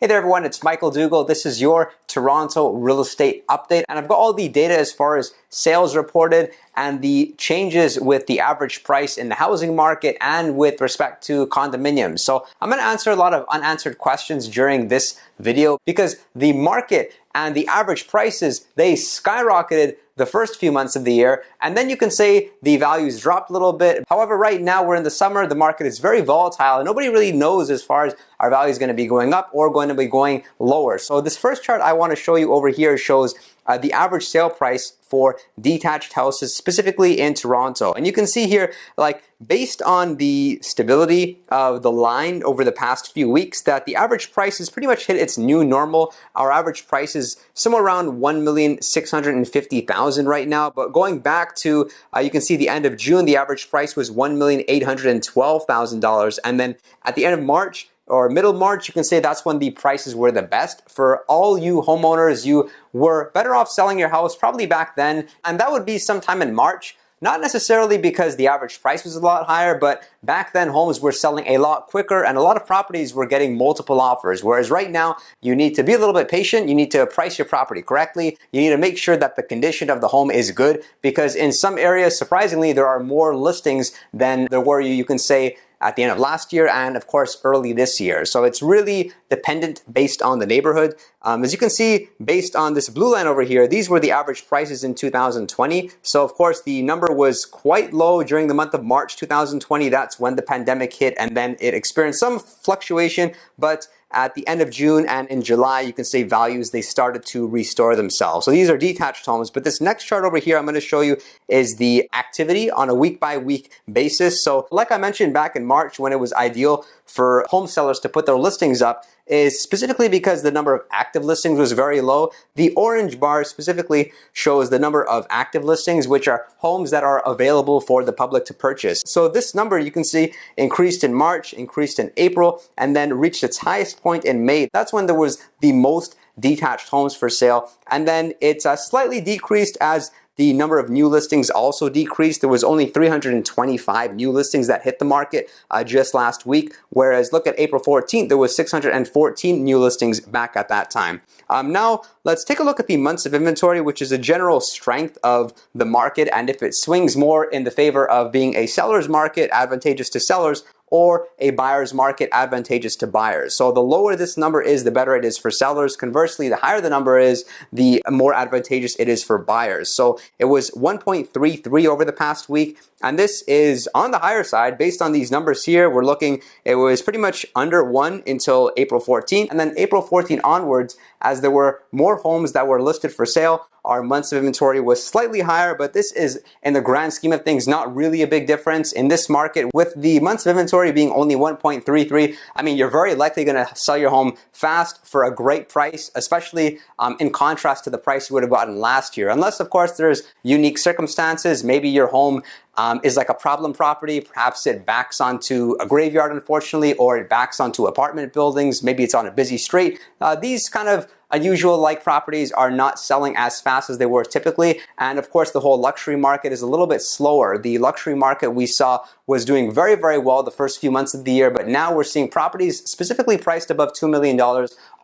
Hey there everyone, it's Michael Dougal. This is your Toronto real estate update and I've got all the data as far as sales reported and the changes with the average price in the housing market and with respect to condominiums. So I'm going to answer a lot of unanswered questions during this video because the market and the average prices, they skyrocketed the first few months of the year, and then you can say the values dropped a little bit. However, right now we're in the summer, the market is very volatile, and nobody really knows as far as our value is going to be going up or going to be going lower. So this first chart I want to show you over here shows uh, the average sale price for detached houses, specifically in Toronto. And you can see here, like, based on the stability of the line over the past few weeks, that the average price has pretty much hit its new normal. Our average price is somewhere around 1,650,000 right now. But going back to, uh, you can see the end of June, the average price was $1,812,000. And then at the end of March, or middle March, you can say that's when the prices were the best. For all you homeowners, you were better off selling your house probably back then, and that would be sometime in March. Not necessarily because the average price was a lot higher, but back then homes were selling a lot quicker and a lot of properties were getting multiple offers. Whereas right now, you need to be a little bit patient. You need to price your property correctly. You need to make sure that the condition of the home is good because in some areas, surprisingly, there are more listings than there were, you can say, at the end of last year and of course early this year. So it's really dependent based on the neighborhood. Um, as you can see, based on this blue line over here, these were the average prices in 2020. So of course the number was quite low during the month of March 2020. That's when the pandemic hit and then it experienced some fluctuation, but at the end of June and in July, you can see values, they started to restore themselves. So these are detached homes, but this next chart over here I'm going to show you is the activity on a week by week basis. So like I mentioned back in March when it was ideal for home sellers to put their listings up, is specifically because the number of active listings was very low. The orange bar specifically shows the number of active listings, which are homes that are available for the public to purchase. So this number you can see increased in March, increased in April, and then reached its highest point in May. That's when there was the most detached homes for sale. And then it's uh, slightly decreased as the number of new listings also decreased. There was only 325 new listings that hit the market uh, just last week, whereas look at April 14th, there was 614 new listings back at that time. Um, now, let's take a look at the months of inventory, which is a general strength of the market, and if it swings more in the favor of being a seller's market, advantageous to sellers, or a buyer's market advantageous to buyers. So the lower this number is, the better it is for sellers. Conversely, the higher the number is, the more advantageous it is for buyers. So it was 1.33 over the past week. And this is on the higher side based on these numbers here. We're looking, it was pretty much under one until April 14th. And then April 14th onwards, as there were more homes that were listed for sale, our months of inventory was slightly higher, but this is in the grand scheme of things not really a big difference in this market with the months of inventory being only 1.33. I mean, you're very likely going to sell your home fast for a great price, especially um, in contrast to the price you would have gotten last year. Unless, of course, there's unique circumstances. Maybe your home um, is like a problem property. Perhaps it backs onto a graveyard, unfortunately, or it backs onto apartment buildings. Maybe it's on a busy street. Uh, these kind of unusual like properties are not selling as fast as they were typically. And of course, the whole luxury market is a little bit slower. The luxury market we saw was doing very, very well the first few months of the year, but now we're seeing properties specifically priced above $2 million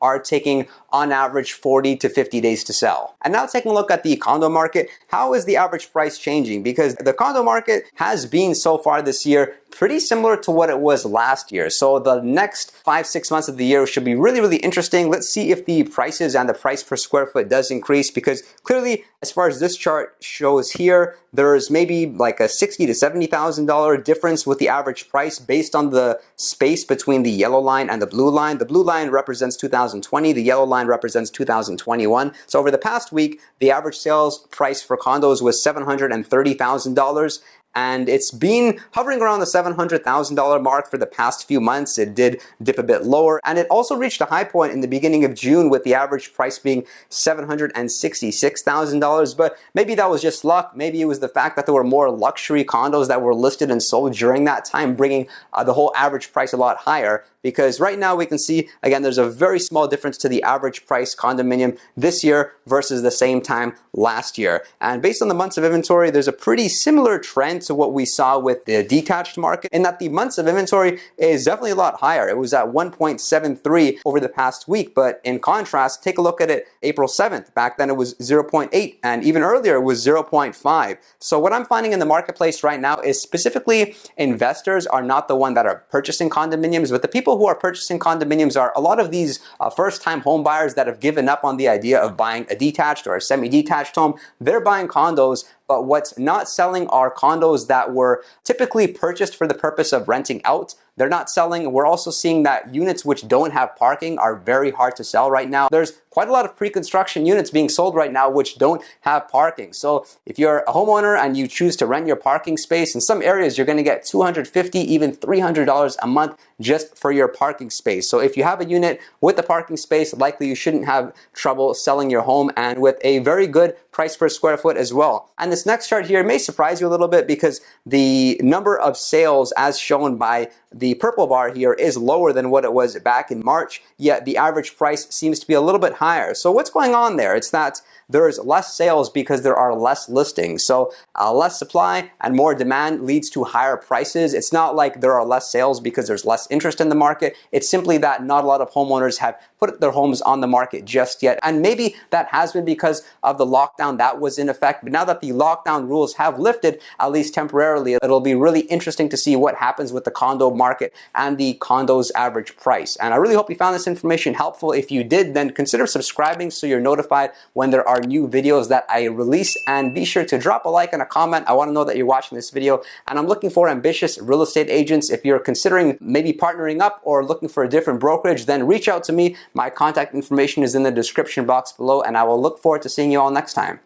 are taking on average 40 to 50 days to sell. And now taking a look at the condo market, how is the average price changing? Because the condo market has been so far this year pretty similar to what it was last year. So the next five, six months of the year should be really, really interesting. Let's see if the prices and the price per square foot does increase because clearly as far as this chart shows here, there's maybe like a sixty to $70,000 difference with the average price based on the space between the yellow line and the blue line. The blue line represents 2020, the yellow line represents 2021. So over the past week, the average sales price for condos was $730,000 and it's been hovering around the $700,000 mark for the past few months. It did dip a bit lower, and it also reached a high point in the beginning of June with the average price being $766,000, but maybe that was just luck. Maybe it was the fact that there were more luxury condos that were listed and sold during that time, bringing uh, the whole average price a lot higher. because right now we can see, again, there's a very small difference to the average price condominium this year versus the same time last year. And based on the months of inventory, there's a pretty similar trend to what we saw with the detached market and that the months of inventory is definitely a lot higher. It was at 1.73 over the past week, but in contrast, take a look at it April 7th. Back then it was 0.8 and even earlier it was 0.5. So what I'm finding in the marketplace right now is specifically investors are not the one that are purchasing condominiums, but the people who are purchasing condominiums are a lot of these uh, first-time home buyers that have given up on the idea of buying a detached or a semi-detached home. They're buying condos but what's not selling are condos that were typically purchased for the purpose of renting out they're not selling. We're also seeing that units which don't have parking are very hard to sell right now. There's quite a lot of pre-construction units being sold right now which don't have parking. So if you're a homeowner and you choose to rent your parking space, in some areas you're going to get 250 even $300 a month just for your parking space. So if you have a unit with a parking space, likely you shouldn't have trouble selling your home and with a very good price per square foot as well. And this next chart here may surprise you a little bit because the number of sales as shown by the purple bar here is lower than what it was back in March, yet the average price seems to be a little bit higher. So what's going on there? It's that there's less sales because there are less listings. So uh, less supply and more demand leads to higher prices. It's not like there are less sales because there's less interest in the market. It's simply that not a lot of homeowners have put their homes on the market just yet. And maybe that has been because of the lockdown that was in effect. But now that the lockdown rules have lifted, at least temporarily, it'll be really interesting to see what happens with the condo market and the condo's average price. And I really hope you found this information helpful. If you did, then consider subscribing so you're notified when there are new videos that I release. And be sure to drop a like and a comment. I want to know that you're watching this video. And I'm looking for ambitious real estate agents. If you're considering maybe partnering up or looking for a different brokerage, then reach out to me. My contact information is in the description box below and I will look forward to seeing you all next time.